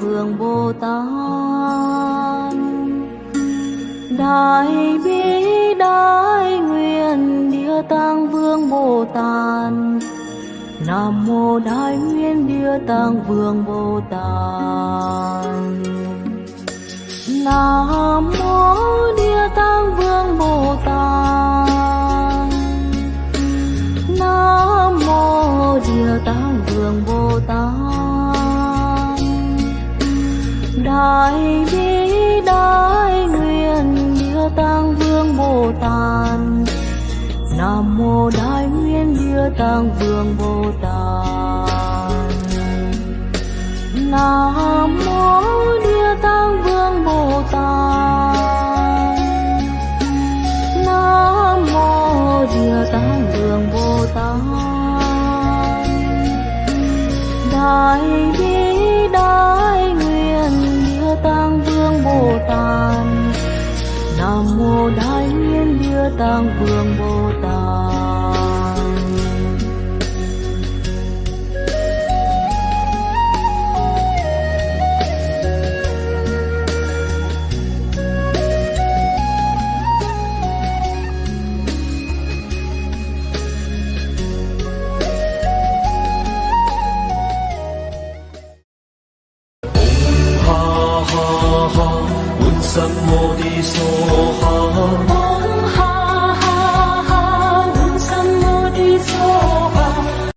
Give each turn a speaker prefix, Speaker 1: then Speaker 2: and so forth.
Speaker 1: Vương Bồ Tát. Đại bi Nam mô Đại Nguyên Địa Tạng Vương Bồ Tát. Nam mô Địa Tạng Vương Bồ Tát. Nam mô Địa Tạng Vương Bồ Tát. Đại bi, đại nguyện Địa Tạng Vương Bồ Tát. Nam mô Đại tăng Vương Bồ Tát. Nam mô Địa tăng Vương Bồ Tát. Nam mô Địa tăng Vương Bồ Tát. Đại bi đại nguyện Địa tăng Vương Bồ Tát. Nam mô Đại Nguyên Địa tăng Vương Bồ 南无地藏王。